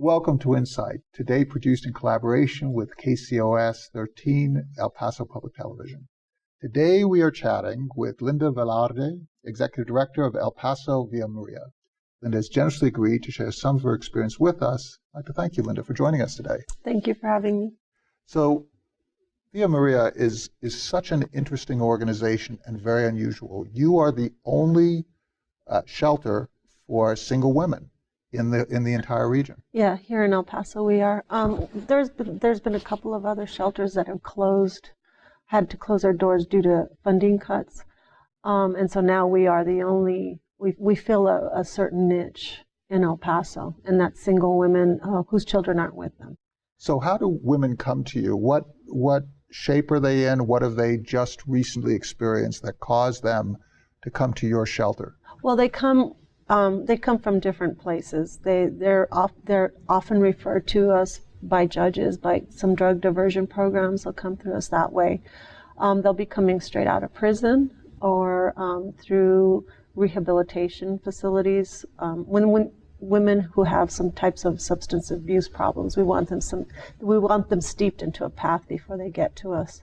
Welcome to Insight, today produced in collaboration with KCOS 13 El Paso Public Television. Today we are chatting with Linda Velarde, Executive Director of El Paso Villa Maria. Linda has generously agreed to share some of her experience with us. I'd like to thank you, Linda, for joining us today. Thank you for having me. So, Villa Maria is, is such an interesting organization and very unusual. You are the only uh, shelter for single women in the in the entire region. Yeah, here in El Paso we are. Um, there's been, there's been a couple of other shelters that have closed, had to close their doors due to funding cuts, um, and so now we are the only we we fill a, a certain niche in El Paso, and that's single women uh, whose children aren't with them. So how do women come to you? What what shape are they in? What have they just recently experienced that caused them to come to your shelter? Well, they come um, they come from different places. They they're off, they're often referred to us by judges by some drug diversion programs. They'll come through us that way. Um, they'll be coming straight out of prison or um, through rehabilitation facilities. Um, when when women who have some types of substance abuse problems, we want them some we want them steeped into a path before they get to us.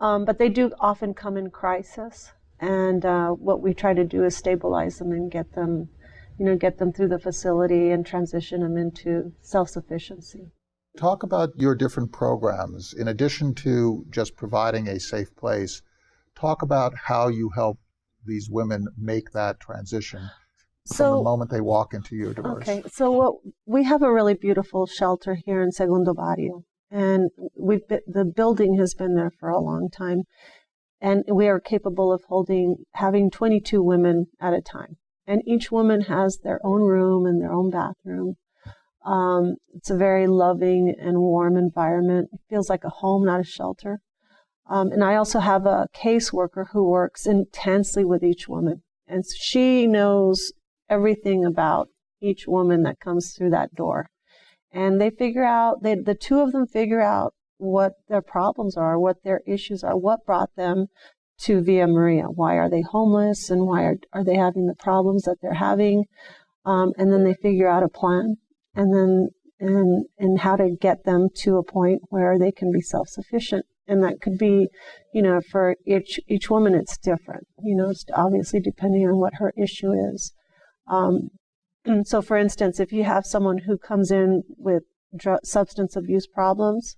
Um, but they do often come in crisis. And uh, what we try to do is stabilize them and get them you know, get them through the facility and transition them into self-sufficiency. Talk about your different programs. In addition to just providing a safe place, talk about how you help these women make that transition so, from the moment they walk into your doors. Okay, so what, we have a really beautiful shelter here in Segundo Barrio, and we've been, the building has been there for a long time, and we are capable of holding having 22 women at a time and each woman has their own room and their own bathroom. Um, it's a very loving and warm environment. It feels like a home, not a shelter. Um, and I also have a caseworker who works intensely with each woman. And she knows everything about each woman that comes through that door. And they figure out, they, the two of them figure out what their problems are, what their issues are, what brought them to Villa Maria. Why are they homeless and why are, are they having the problems that they're having? Um, and then they figure out a plan and then and and how to get them to a point where they can be self-sufficient. And that could be, you know, for each each woman it's different. You know, it's obviously depending on what her issue is. Um, so, for instance, if you have someone who comes in with drug, substance abuse problems,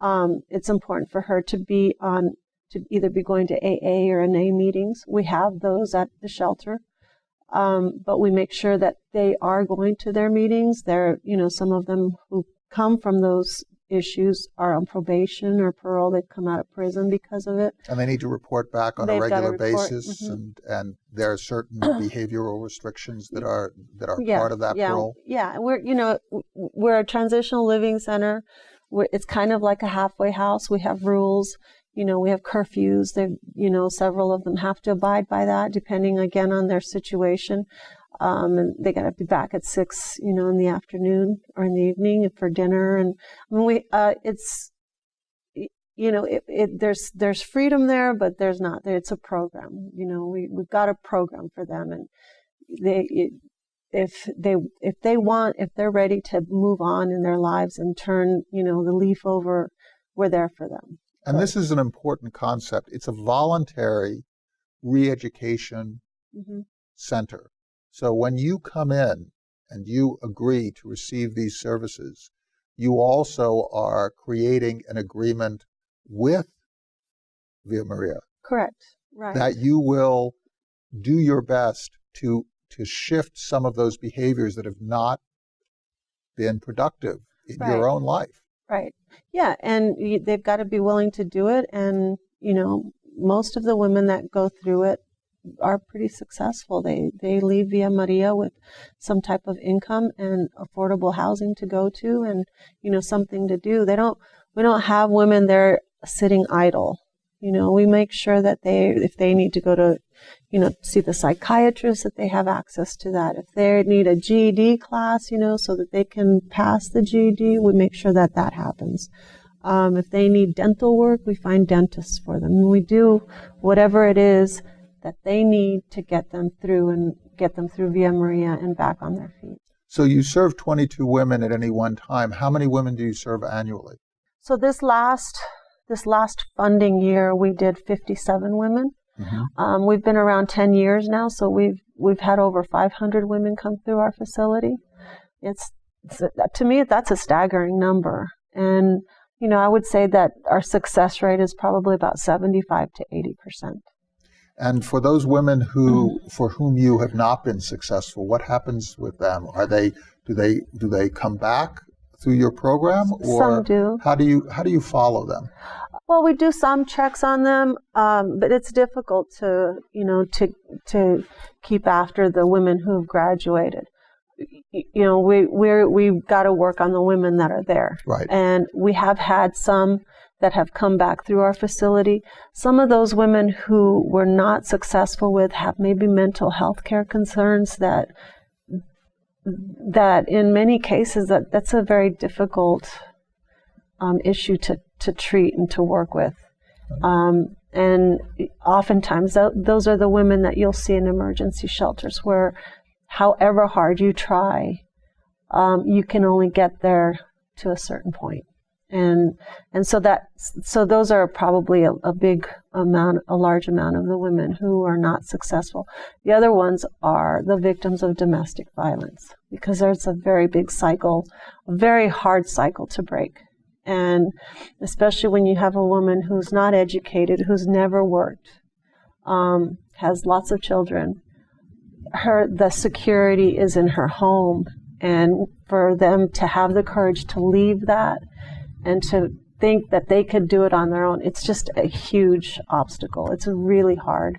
um, it's important for her to be on to either be going to AA or NA meetings. We have those at the shelter. Um, but we make sure that they are going to their meetings. there you know, some of them who come from those issues are on probation or parole. They've come out of prison because of it. And they need to report back on They've a regular basis, mm-hmm. and and there are certain behavioral restrictions that are that are yeah, part of that yeah, parole. Yeah, we're you know we're a transitional living center. We're, it's kind of like a halfway house. We have rules you know, we have curfews. They, you know, several of them have to abide by that, depending again on their situation. Um, and they got to be back at six, you know, in the afternoon or in the evening for dinner. And I mean, we, uh, it's, you know, it, it, there's there's freedom there, but there's not. It's a program. You know, we we've got a program for them, and they. It, if they if they want if they're ready to move on in their lives and turn you know the leaf over we're there for them and this is an important concept. It's a voluntary re-education mm-hmm. center. So when you come in and you agree to receive these services, you also are creating an agreement with Villa Maria. Correct. Right. That you will do your best to to shift some of those behaviors that have not been productive in right. your own life. Right. Yeah, and they've got to be willing to do it. And you know, most of the women that go through it are pretty successful. They they leave Villa Maria with some type of income and affordable housing to go to, and you know, something to do. They don't. We don't have women there sitting idle. You know, we make sure that they, if they need to go to, you know, see the psychiatrist, that they have access to that. If they need a GED class, you know, so that they can pass the GED, we make sure that that happens. Um, if they need dental work, we find dentists for them. We do whatever it is that they need to get them through and get them through Villa Maria and back on their feet. So you serve 22 women at any one time. How many women do you serve annually? So this last this last funding year, we did 57 women. Mm-hmm. Um, we've been around 10 years now, so we've we've had over 500 women come through our facility. It's, it's to me that's a staggering number, and you know I would say that our success rate is probably about 75 to 80 percent. And for those women who, mm-hmm. for whom you have not been successful, what happens with them? Are they, do they, do they come back through your program, or some do. How do you, how do you follow them? Well, we do some checks on them, um, but it's difficult to, you know, to to keep after the women who have graduated. You know, we we we've got to work on the women that are there, right? And we have had some that have come back through our facility. Some of those women who were not successful with have maybe mental health care concerns that that in many cases that that's a very difficult um, issue to, to treat and to work with. Um, and oftentimes th- those are the women that you'll see in emergency shelters where however hard you try, um, you can only get there to a certain point and and so that so those are probably a, a, big amount a large amount of the women who are not successful. The other ones are the victims of domestic violence because there's a very big cycle a very hard cycle to break. And especially when you have a woman who's not educated who's never worked um, has lots of children her the security is in her home. And for them to have the courage to leave that and to think that they could do it on their own, it's just a huge obstacle. It's really hard.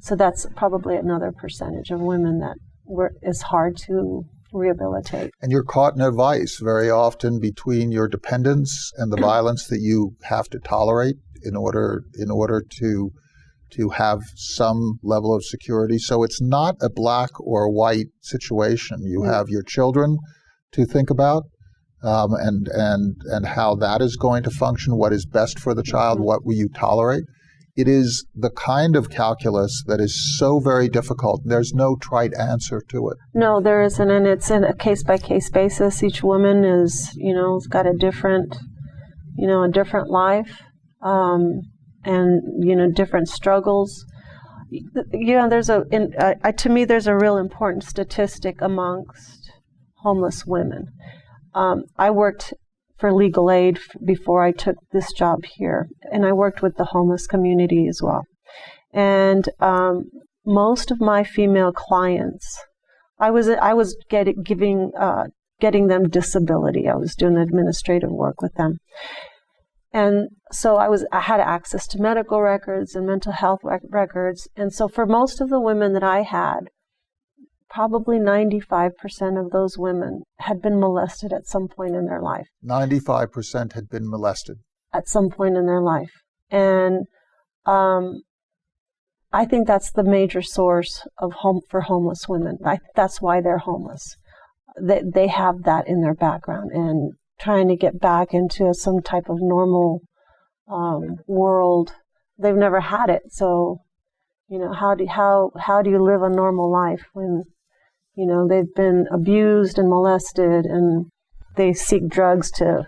So that's probably another percentage of women that were, is hard to rehabilitate. And you're caught in a vice very often between your dependence and the violence that you have to tolerate in order in order to to have some level of security. So it's not a black or white situation. You mm. have your children to think about um, and and and how that is going to function, what is best for the child, what will you tolerate. It is the kind of calculus that is so very difficult. There's no trite answer to it. No, there isn't, and it's in a case by case basis. Each woman is, you know, has got a different, you know, a different life, um, and you know, different struggles. You know, there's a, in, uh, to me, there's a real important statistic amongst homeless women um, I worked for legal aid before I took this job here, and I worked with the homeless community as well. And um, most of my female clients, I was I was getting giving uh, getting them disability. I was doing administrative work with them, and so I was I had access to medical records and mental health rec- records. And so for most of the women that I had, probably 95% of those women had been molested at some point in their life. 95% had been molested. At some point in their life. And um, I think that's the major source of home for homeless women. I, that's why they're homeless. They, they have that in their background and trying to get back into some type of normal um, world. They've never had it, so you know how do how how do you live a normal life when you know, they've been abused and molested and they seek drugs to,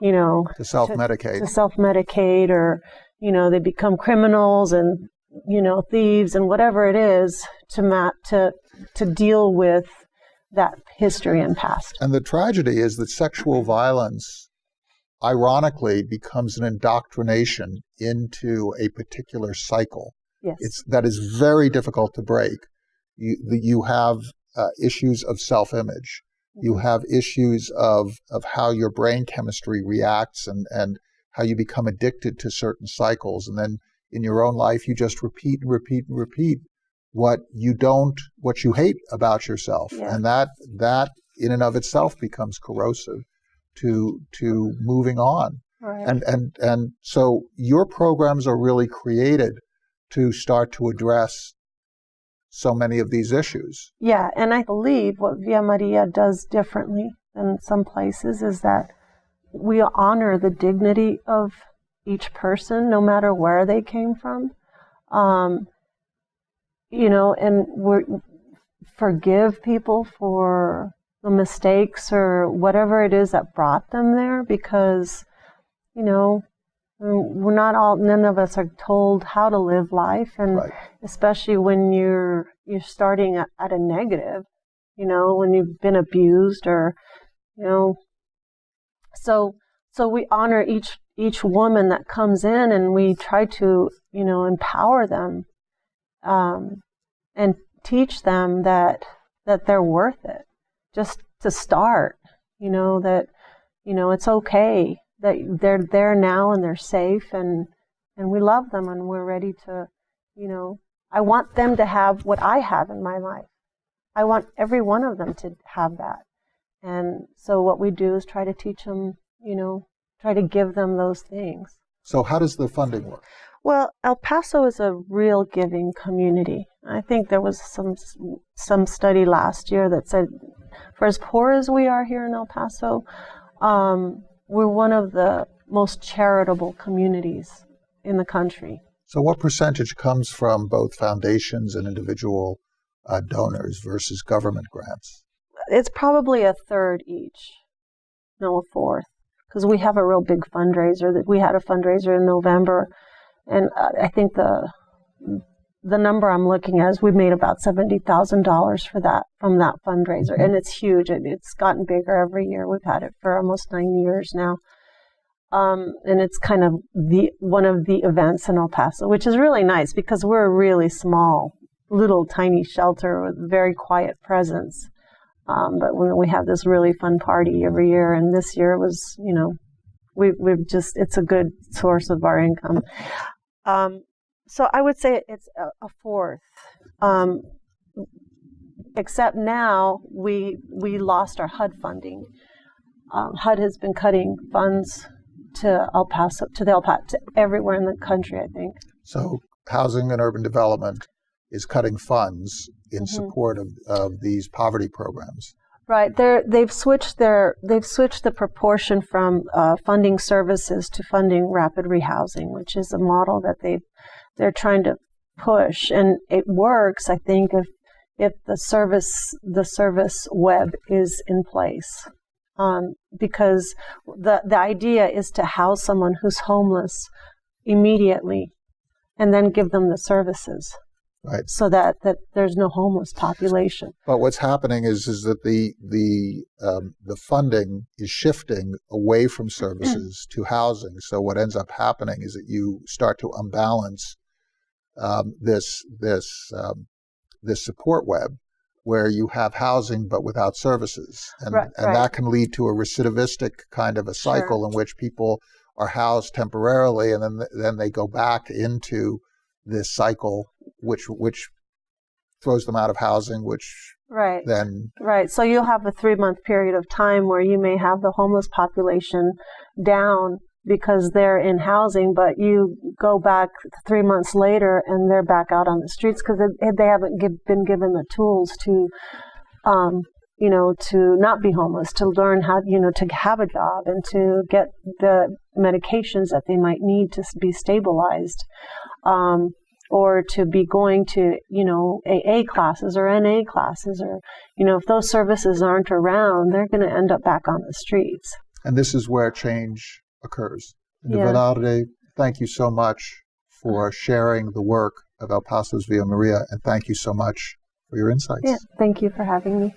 you know, to self-medicate. To, to self-medicate or, you know, they become criminals and, you know, thieves and whatever it is to mat to to deal with that history and past. And the tragedy is that sexual violence ironically becomes an indoctrination into a particular cycle. Yes. It's that is very difficult to break. You, you have uh, issues of self-image. You mm-hmm. have issues of of how your brain chemistry reacts and and how you become addicted to certain cycles, and then in your own life you just repeat and repeat and repeat what you don't what you hate about yourself, yeah. and that that in and of itself becomes corrosive to to moving on. Right. And and and so your programs are really created to start to address so many of these issues. Yeah, and I believe what Villa Maria does differently than some places is that we honor the dignity of each person, no matter where they came from. Um, you know, and we forgive people for the mistakes or whatever it is that brought them there because, you know, we're not all none of us are told how to live life. And Right. especially when you're you're starting at, at a negative you know when you've been abused or you know. So so we honor each each woman that comes in and we try to you know empower them um, and teach them that that they're worth it. Just to start you know that you know it's okay that they're there now and they're safe and and we love them and we're ready to you know i want them to have what i have in my life i want every one of them to have that and so what we do is try to teach them you know try to give them those things So how does the funding work? well, El Paso is a real giving community. I think there was some some study last year that said, for as poor as we are here in El Paso, um, we're one of the most charitable communities in the country. So what percentage comes from both foundations and individual uh, donors versus government grants? It's probably a third each, no, a fourth, because we have a real big fundraiser. That we had a fundraiser in November, and uh, I think the the number I'm looking at is we made about seventy thousand dollars for that from that fundraiser, Mm-hmm. and it's huge. It, it's gotten bigger every year. We've had it for almost nine years now, um, and it's kind of the one of the events in El Paso, which is really nice because we're a really small, little tiny shelter with very quiet presence. Um, but when we have this really fun party every year, and this year was, you know, we, we've just it's a good source of our income. Um, so I would say it's a, a fourth. Um, except now we we lost our HUD funding. Um, HUD has been cutting funds to El Paso, to the El Paso, to everywhere in the country. I think. So housing and urban development is cutting funds in Mhm. support of, of these poverty programs. Right. They're, they've switched their they've switched the proportion from uh, funding services to funding rapid rehousing, which is a model that they they're trying to push, and it works. I think if if the service the service web is in place, um, because the the idea is to house someone who's homeless immediately, and then give them the services Right. so that that there's no homeless population. But what's happening is is that the the um, the funding is shifting away from services to housing. So what ends up happening is that you start to unbalance um, this this um, this support web where you have housing but without services, and Right, and right. that can lead to a recidivistic kind of a cycle in which people are housed temporarily and then then they go back into this cycle which which throws them out of housing which Right. then Right. So you'll have a three month period of time where you may have the homeless population down because they're in housing, but you go back three months later and they're back out on the streets because they, they haven't give, been given the tools to, um, you know, to not be homeless, to learn how, you know, to have a job and to get the medications that they might need to be stabilized. Um, or to be going to, you know, AA classes or NA classes, or, you know, if those services aren't around, they're going to end up back on the streets. and this is where change occurs. Yeah. Venerade, thank you so much for sharing the work of El Paso's Villa Maria, and thank you so much for your insights. Yeah, thank you for having me.